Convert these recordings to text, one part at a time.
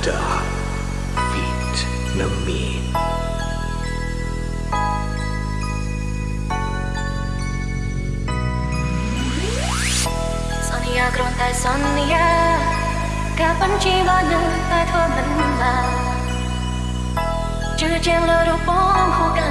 under feet នៅមានសន្យាគ្រាន់តែសន្យាការបញ្ជាបានតែធ្វើមិនបានជឿជាងលើរូបបងហូកា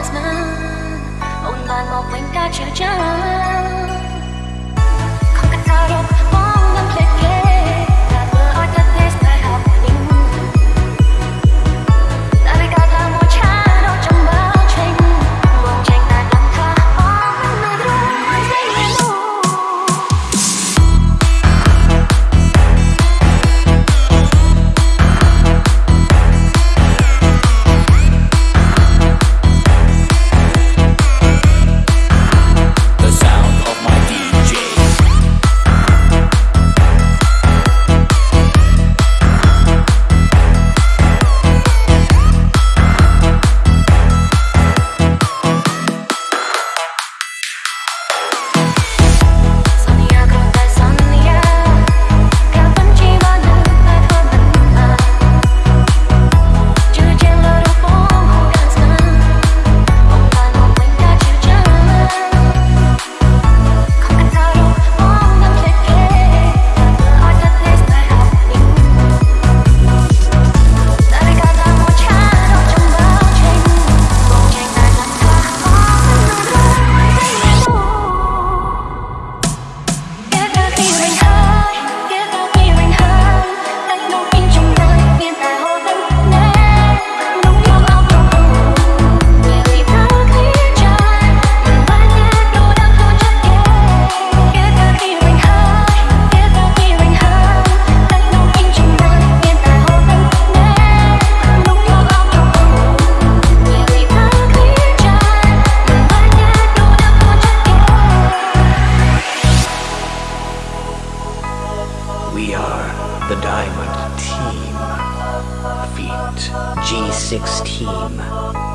the Diamond Team. Feat G6 Team.